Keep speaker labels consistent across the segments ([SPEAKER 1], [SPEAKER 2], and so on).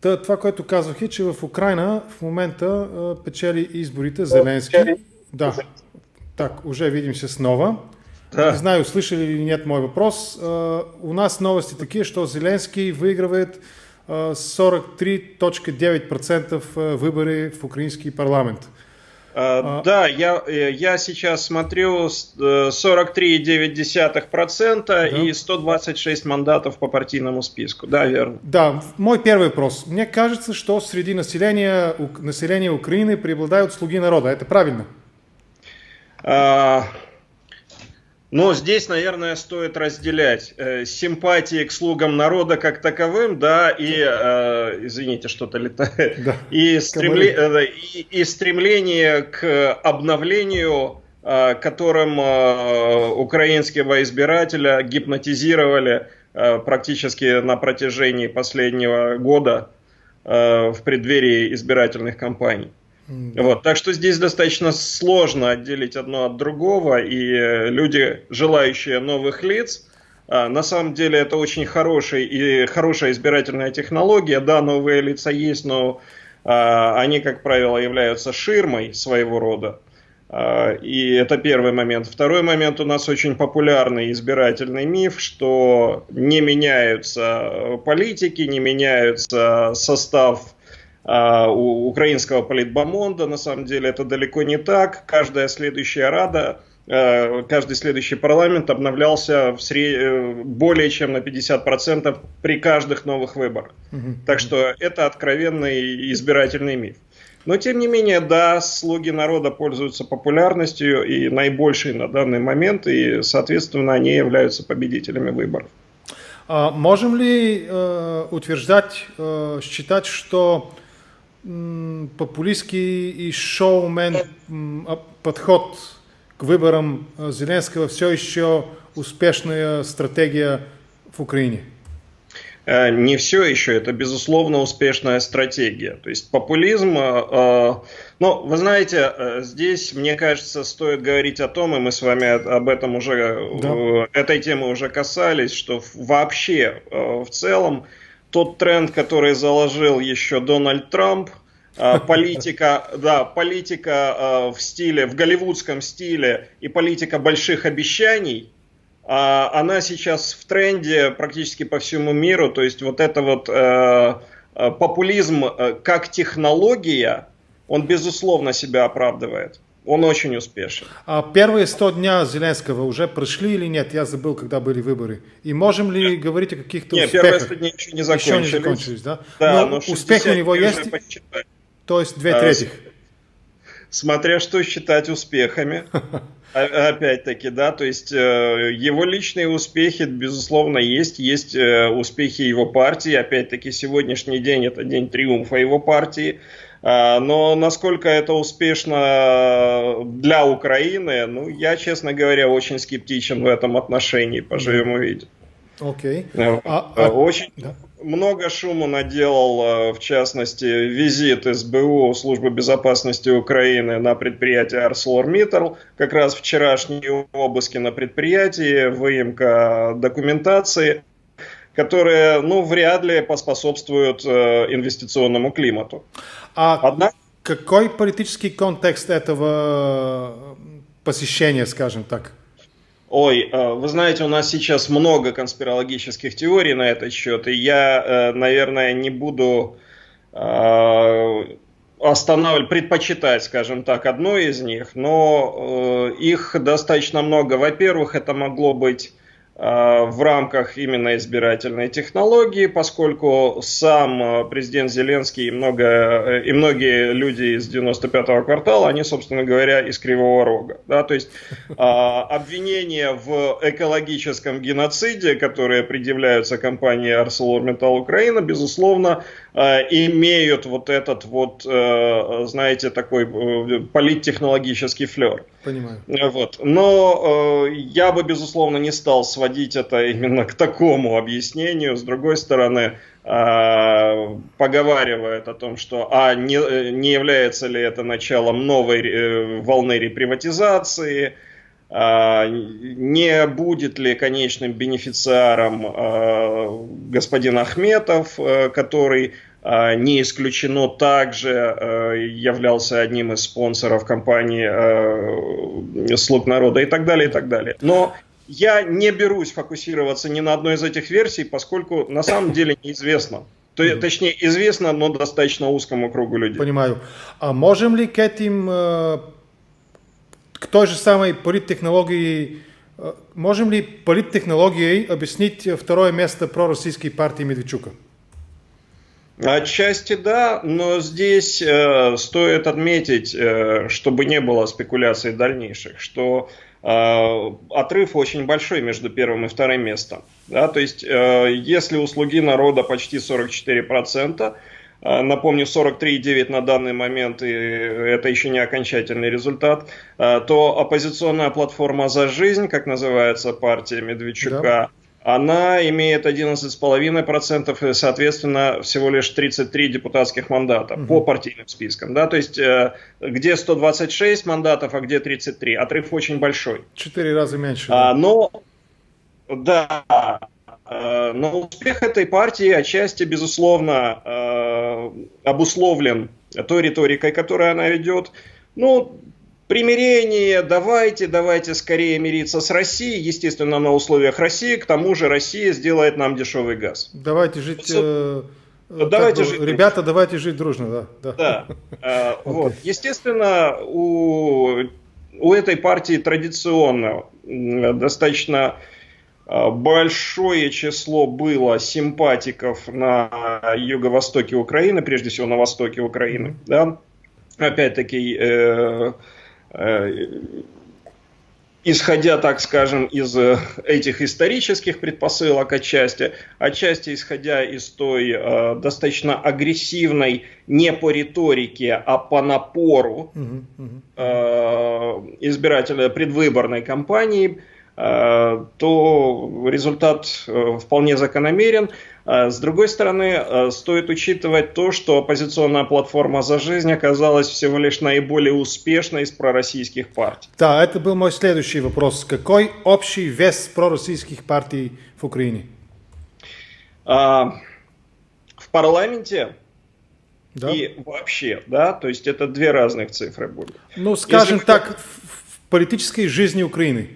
[SPEAKER 1] Та, това, което казвах е, че в Украина в момента печели изборите Зеленски. Да, так, уже видим се снова. Да. Не знаю, слышали ли нет мой вопрос. У нас новости такие, что Зеленский выигрывает а, 43.9% выборы в украинский парламент.
[SPEAKER 2] А, да, я, я сейчас смотрю 43,9% да. и 126 мандатов по партийному списку. Да, верно.
[SPEAKER 1] Да, мой первый вопрос. Мне кажется, что среди населения, населения Украины преобладают слуги народа. Это правильно?
[SPEAKER 2] А, но здесь, наверное, стоит разделять э, симпатии к слугам народа как таковым, да, и, э, извините, что-то летает, да. и, стремле, э, и, и стремление к обновлению, э, которым э, украинского избирателя гипнотизировали э, практически на протяжении последнего года э, в преддверии избирательных кампаний. Вот, так что здесь достаточно сложно отделить одно от другого, и э, люди, желающие новых лиц, а, на самом деле это очень хороший и хорошая избирательная технология. Да, новые лица есть, но а, они, как правило, являются ширмой своего рода. А, и это первый момент. Второй момент у нас очень популярный избирательный миф, что не меняются политики, не меняются состав у украинского политбомонда. На самом деле это далеко не так. Каждая следующая рада, а, каждый следующий парламент обновлялся в сред... Э, более чем на 50% при каждых новых выборах. Угу. Так что это откровенный избирательный миф. Но тем не менее, да, слуги народа пользуются популярностью и наибольшей на данный момент, и, соответственно, они являются победителями выборов.
[SPEAKER 1] А можем ли э, утверждать, э, считать, что популистский и шоумен подход к выборам Зеленского все еще успешная стратегия в Украине?
[SPEAKER 2] Э, не все еще, это безусловно успешная стратегия. То есть популизм, э, ну, вы знаете, э, здесь, мне кажется, стоит говорить о том, и мы с вами об этом уже, да. этой темы уже касались, что вообще в целом тот тренд, который заложил еще Дональд Трамп, а, политика, да, политика а, в стиле, в голливудском стиле и политика больших обещаний, а, она сейчас в тренде практически по всему миру. То есть вот это вот э, популизм э, как технология, он безусловно себя оправдывает. Он очень успешен.
[SPEAKER 1] А первые 100 дня Зеленского уже прошли или нет? Я забыл, когда были выборы. И можем ли нет. говорить о каких-то
[SPEAKER 2] нет,
[SPEAKER 1] успехах?
[SPEAKER 2] первые 100 дней еще не закончились. Еще
[SPEAKER 1] не закончились, да?
[SPEAKER 2] Да, но, но
[SPEAKER 1] успех у него есть? Посчитать. То есть две трети?
[SPEAKER 2] Смотря что считать успехами. Опять-таки, да, то есть э, его личные успехи, безусловно, есть. Есть э, успехи его партии. Опять-таки, сегодняшний день это день триумфа его партии. А, но насколько это успешно для Украины, ну, я, честно говоря, очень скептичен в этом отношении. Поживем увидим.
[SPEAKER 1] Окей.
[SPEAKER 2] Okay. А, а, очень да. много шума наделал, в частности, визит СБУ, Службы безопасности Украины на предприятие ArcelorMittal. Как раз вчерашние обыски на предприятии, выемка документации которые, ну, вряд ли поспособствуют э, инвестиционному климату.
[SPEAKER 1] А Однако... какой политический контекст этого посещения, скажем так?
[SPEAKER 2] Ой, э, вы знаете, у нас сейчас много конспирологических теорий на этот счет, и я, э, наверное, не буду э, останавливать, предпочитать, скажем так, одну из них, но их достаточно много. Во-первых, это могло быть Э, в рамках именно избирательной технологии, поскольку сам э, президент Зеленский и, много, э, и многие люди из 95-го квартала, они, собственно говоря, из Кривого Рога. Да? То есть обвинения в экологическом геноциде, которые предъявляются компании ArcelorMittal Украина, безусловно, имеют вот этот вот, знаете, такой политтехнологический флер.
[SPEAKER 1] Понимаю.
[SPEAKER 2] Вот. Но я бы, безусловно, не стал сводить сводить это именно к такому объяснению. С другой стороны, а, поговаривает о том, что а не, не является ли это началом новой э, волны реприватизации, а, не будет ли конечным бенефициаром а, господин Ахметов, который а, не исключено, также являлся одним из спонсоров компании «Слуг народа» и так далее, и так далее. Но я не берусь фокусироваться ни на одной из этих версий, поскольку на самом деле неизвестно. То, mm-hmm. Точнее, известно, но достаточно узкому кругу людей.
[SPEAKER 1] Понимаю. А можем ли к этим, к той же самой политтехнологии Э, можем ли политтехнологией объяснить второе место пророссийской партии Медведчука?
[SPEAKER 2] Отчасти да, но здесь э, стоит отметить, э, чтобы не было спекуляций дальнейших, что э, отрыв очень большой между первым и вторым местом. Да? То есть, э, если услуги народа почти 44%, а, напомню, 43,9 на данный момент, и это еще не окончательный результат. То оппозиционная платформа «За жизнь», как называется партия Медведчука, да. Она имеет 11,5% и, соответственно, всего лишь 33 депутатских мандата угу. по партийным спискам. Да? То есть, э, где 126 мандатов, а где 33. Отрыв очень большой.
[SPEAKER 1] Четыре раза меньше.
[SPEAKER 2] А, но, да, Э, но успех этой партии отчасти, безусловно, э, обусловлен той риторикой, которую она ведет. Ну, примирение, давайте, давайте скорее мириться с Россией, естественно, на условиях России, к тому же Россия сделает нам дешевый газ.
[SPEAKER 1] Давайте жить... Э, давайте бы, жить ребята, дружно. давайте жить дружно, да.
[SPEAKER 2] Да. да. okay. вот. Естественно, у, у этой партии традиционно достаточно большое число было симпатиков на юго-востоке Украины, прежде всего на востоке Украины. Да? Опять-таки, э, э, исходя, так скажем, из этих исторических предпосылок отчасти, отчасти исходя из той э, достаточно агрессивной, не по риторике, а по напору э, избирателя предвыборной кампании, Э, то результат э, вполне закономерен. Э, с другой стороны, стоит учитывать то, что оппозиционная платформа «За жизнь» оказалась всего лишь наиболее успешной из пророссийских партий.
[SPEAKER 1] Да, это был мой следующий вопрос. Какой общий вес пророссийских партий в Украине?
[SPEAKER 2] В парламенте да? и вообще, да, то есть это две разных цифры будут.
[SPEAKER 1] Ну, скажем Если так, в политической жизни Украины.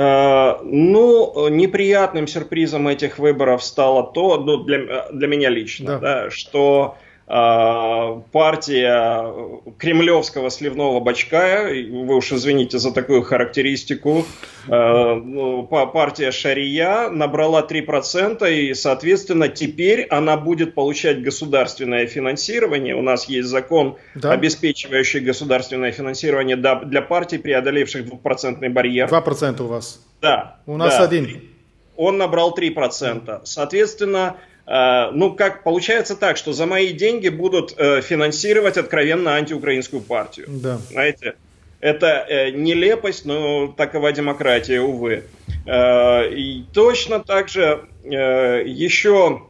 [SPEAKER 2] Э, ну, неприятным сюрпризом этих выборов стало то, ну, для, для меня лично, да. Да, что э, партия кремлевского сливного бачка, вы уж извините за такую характеристику, э, ну, партия Шария набрала 3%, и, соответственно, теперь она будет получать государственное финансирование. У нас есть закон, да. обеспечивающий государственное финансирование для партий, преодолевших 2% барьер.
[SPEAKER 1] 2% у вас?
[SPEAKER 2] Да.
[SPEAKER 1] У нас
[SPEAKER 2] да.
[SPEAKER 1] один.
[SPEAKER 2] Он набрал 3%. Соответственно, ну, как получается так, что за мои деньги будут э, финансировать откровенно антиукраинскую партию.
[SPEAKER 1] Да.
[SPEAKER 2] Знаете? Это э, нелепость, но такова демократия, увы. Э, и точно так же э, еще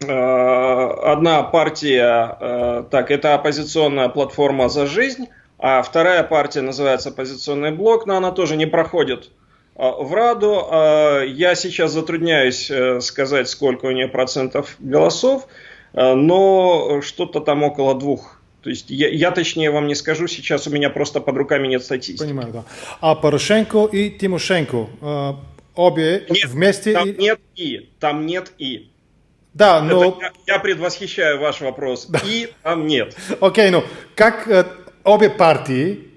[SPEAKER 2] одна партия, так, это оппозиционная платформа «За жизнь», а вторая партия называется «Оппозиционный блок», но она тоже не проходит в Раду. Э, я сейчас затрудняюсь э, сказать, сколько у нее процентов голосов, но что-то там около двух то есть я, я точнее вам не скажу, сейчас у меня просто под руками нет статистики.
[SPEAKER 1] Понимаю, да. А Порошенко и Тимошенко э, обе
[SPEAKER 2] нет,
[SPEAKER 1] вместе?
[SPEAKER 2] Там и... нет и, там нет и.
[SPEAKER 1] Да, но...
[SPEAKER 2] Это, я, я предвосхищаю ваш вопрос. Да. И там нет.
[SPEAKER 1] Окей, okay, ну как э, обе партии,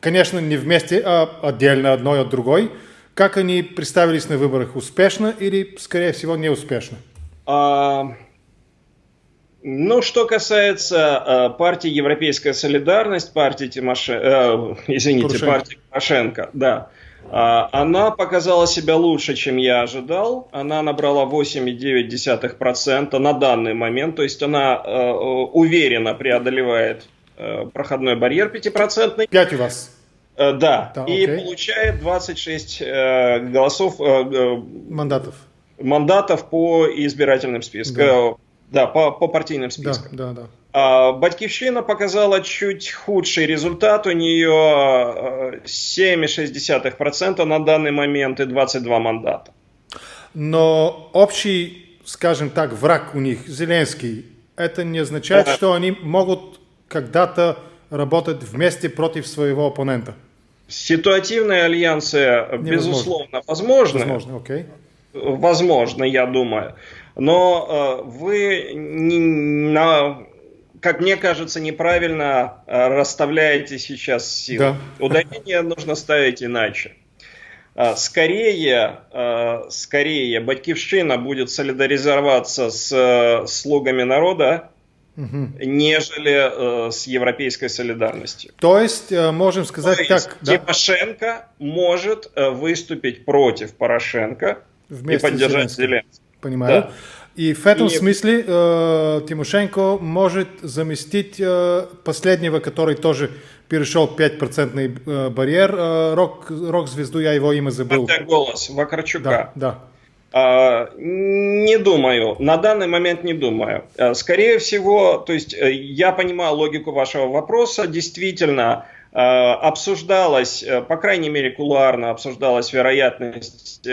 [SPEAKER 1] конечно, не вместе, а отдельно одной от другой, как они представились на выборах, успешно или, скорее всего, неуспешно?
[SPEAKER 2] А, ну, что касается э, партии Европейская солидарность, партии Тимошенко, э, извините, Порошенко. партии Тимошенко, да, э, она показала себя лучше, чем я ожидал. Она набрала 8,9% на данный момент, то есть она э, уверенно преодолевает э, проходной барьер 5%.
[SPEAKER 1] 5 у вас.
[SPEAKER 2] Э, да, да и окей. получает 26 э, голосов. Э, э,
[SPEAKER 1] мандатов.
[SPEAKER 2] Мандатов по избирательным спискам. Да да, по, по партийным спискам.
[SPEAKER 1] Да, да, да.
[SPEAKER 2] А, Батькивщина показала чуть худший результат. У нее 7,6% а, на данный момент и 22 мандата.
[SPEAKER 1] Но общий, скажем так, враг у них, Зеленский, это не означает, что они могут когда-то работать вместе против своего оппонента.
[SPEAKER 2] Ситуативные альянсы, Невозможно. безусловно, возможны.
[SPEAKER 1] Возможно, окей.
[SPEAKER 2] Возможно, я думаю. Но э, вы, не, на, как мне кажется, неправильно э, расставляете сейчас силы. Да. Ударение нужно ставить иначе. Э, скорее, э, скорее Батькивщина будет солидаризироваться с э, слугами народа, угу. нежели э, с европейской солидарностью.
[SPEAKER 1] То есть, э, можем сказать То
[SPEAKER 2] так... Есть, Тимошенко да? может э, выступить против Порошенко Вместе и поддержать Зеленского.
[SPEAKER 1] Понимаю. Да. И в этом и... смысле э, Тимошенко может заместить э, последнего, который тоже перешел 5% э, барьер, э, рок, рок-звезду, я его имя забыл.
[SPEAKER 2] Это голос Вакарчука.
[SPEAKER 1] Да, да.
[SPEAKER 2] А, не думаю, на данный момент не думаю. Э, скорее всего, то есть э, я понимаю логику вашего вопроса, действительно э, обсуждалась, по крайней мере кулуарно обсуждалась вероятность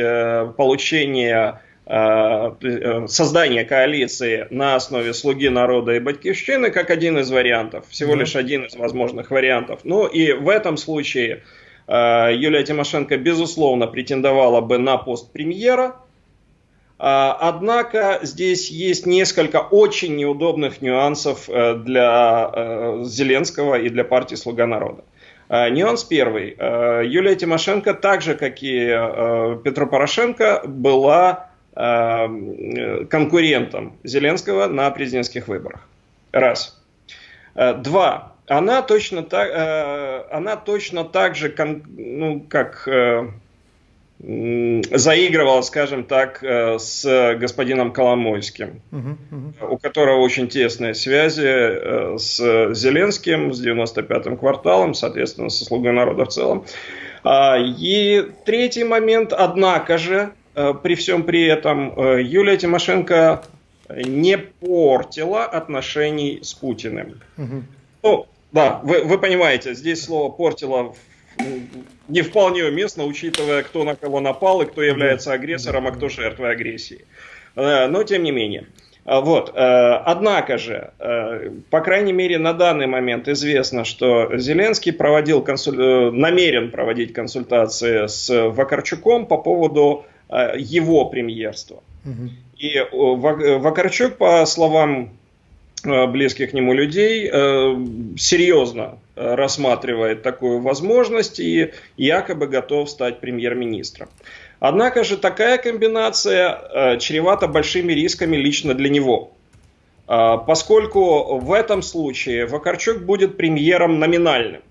[SPEAKER 2] получения создания коалиции на основе «Слуги народа» и «Батькивщины» как один из вариантов, всего лишь один из возможных вариантов. Ну и в этом случае Юлия Тимошенко, безусловно, претендовала бы на пост премьера, а, однако здесь есть несколько очень неудобных нюансов э, для э, Зеленского и для партии «Слуга народа». А, нюанс первый. Э, Юлия Тимошенко, так же как и Петро Порошенко, была конкурентом Зеленского на президентских выборах. Раз. Два. Она точно так, она точно так же, ну, как заигрывал, скажем так, э, с господином Коломойским, uh-huh, uh-huh. у которого очень тесные связи э, с Зеленским, с 95-м кварталом, соответственно, со слугой народа в целом. А, и третий момент, однако же, э, при всем при этом, Юлия Тимошенко не портила отношений с Путиным. Uh-huh. Ну, да, вы, вы понимаете, здесь слово портила не вполне уместно, учитывая, кто на кого напал и кто является агрессором, а кто жертвой агрессии. Э, но тем не менее. А, вот. Э, однако же, э, по крайней мере, на данный момент известно, что Зеленский проводил консуль... намерен проводить консультации с Вакарчуком по поводу его премьерства. И Вакарчук, по словам близких к нему людей э, серьезно э, рассматривает такую возможность и якобы готов стать премьер-министром. Однако же такая комбинация чревата большими рисками лично для него. Поскольку в этом случае Вакарчук будет премьером номинальным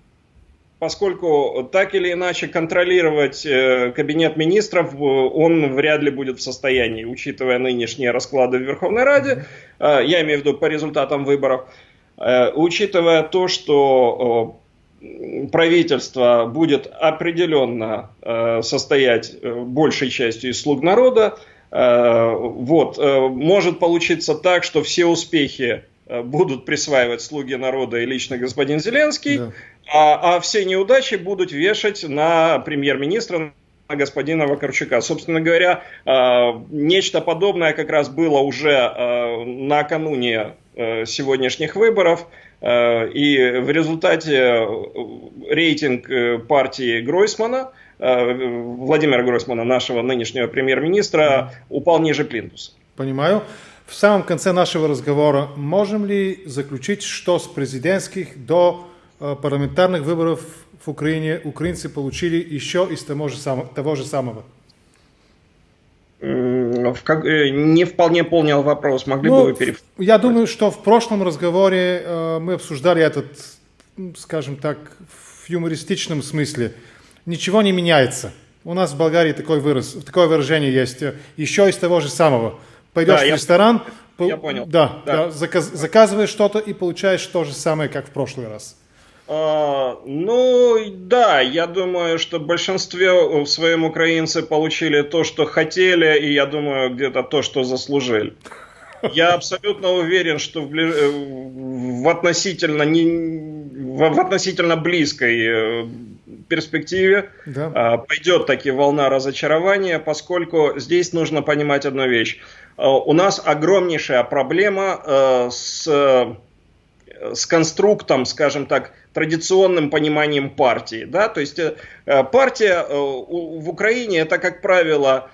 [SPEAKER 2] поскольку так или иначе контролировать э, кабинет министров э, он вряд ли будет в состоянии, учитывая нынешние расклады в Верховной Раде, э, я имею в виду по результатам выборов, учитывая то, что правительство будет определенно состоять большей частью из слуг народа, вот, может получиться так, что все успехи будут присваивать слуги народа и лично господин Зеленский, да а, а все неудачи будут вешать на премьер-министра, на господина Вакарчука. Собственно говоря, а, нечто подобное как раз было уже а, накануне а, сегодняшних выборов. И в результате рейтинг э, партии Гройсмана, Владимира Гройсмана, нашего нынешнего премьер-министра, упал ниже плинтуса.
[SPEAKER 1] Понимаю. В самом конце нашего разговора можем ли заключить, что с президентских до парламентарных выборов в Украине украинцы получили еще из того же, самого, того же самого?
[SPEAKER 2] Как, э, не вполне понял вопрос. Могли ну, бы вы перев...
[SPEAKER 1] Я думаю, что в прошлом разговоре э, мы обсуждали этот, скажем так, в юмористичном смысле. Ничего не меняется. У нас в Болгарии такой выраз, такое выражение есть. Э, еще из того же самого. Пойдешь да, в ресторан,
[SPEAKER 2] я, по... я понял.
[SPEAKER 1] Да, да. да заказ, заказываешь что-то и получаешь то же самое, как в прошлый раз.
[SPEAKER 2] А, ну, да, я думаю, что в большинстве в своем украинцы получили то, что хотели, и я думаю, где-то то, что заслужили. Я абсолютно уверен, что в, ближ... в, относительно, не... в относительно близкой э, перспективе да. А, пойдет таки волна разочарования, поскольку здесь нужно понимать одну вещь. у нас огромнейшая проблема с с конструктом, скажем так, традиционным пониманием партии. Да? То есть партия в Украине это, как правило,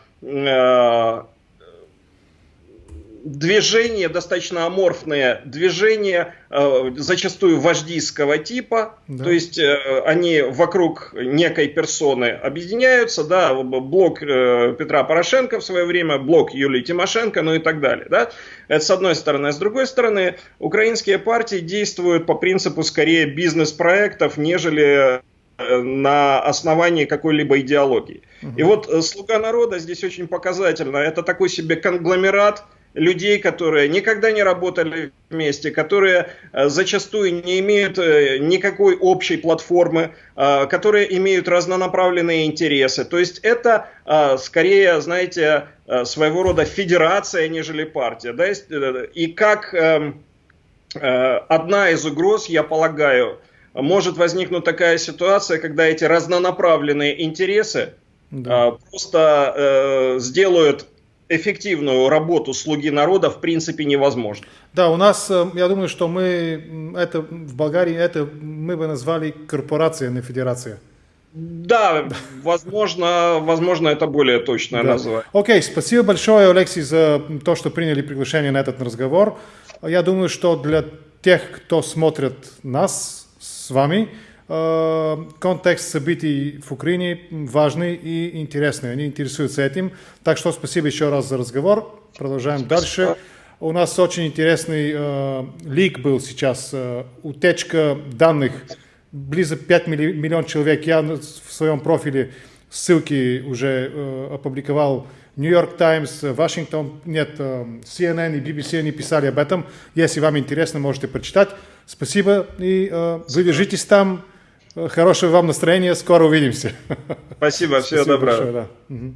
[SPEAKER 2] движения достаточно аморфные, движения э, зачастую вождийского типа, да. то есть э, они вокруг некой персоны объединяются, да, блок э, Петра Порошенко в свое время, блок Юлии Тимошенко, ну и так далее, да. Это с одной стороны. А с другой стороны, украинские партии действуют по принципу скорее бизнес-проектов, нежели на основании какой-либо идеологии. Угу. И вот «Слуга народа» здесь очень показательно. Это такой себе конгломерат – людей, которые никогда не работали вместе, которые э, зачастую не имеют э, никакой общей платформы, э, которые имеют разнонаправленные интересы. То есть это скорее, знаете, своего рода федерация, нежели партия. Да? И как эм, одна из угроз, я полагаю, может возникнуть такая ситуация, когда эти разнонаправленные интересы да. просто сделают эффективную работу слуги народа в принципе невозможно.
[SPEAKER 1] Да, у нас, э, я думаю, что мы это в Болгарии это мы бы назвали корпорация, а не федерация.
[SPEAKER 2] Да, возможно, возможно, это более точное да. название.
[SPEAKER 1] Окей, спасибо большое, Алексей, за то, что приняли приглашение на этот разговор. Я думаю, что для тех, кто смотрит нас с вами, контекст событий в Украине важный и интересный. Они интересуются этим. Так что спасибо еще раз за разговор. Продолжаем спасибо. дальше. У нас очень интересный э, лик был сейчас. Э, утечка данных. Близко 5 миллион человек. Я в своем профиле ссылки уже э, опубликовал. Нью-Йорк Таймс, Вашингтон, нет, э, CNN и BBC они писали об этом. Если вам интересно, можете прочитать. Спасибо и э, вы держитесь там. Хорошего вам настроения, скоро увидимся.
[SPEAKER 2] Спасибо, всего Спасибо доброго. Большое, да. угу.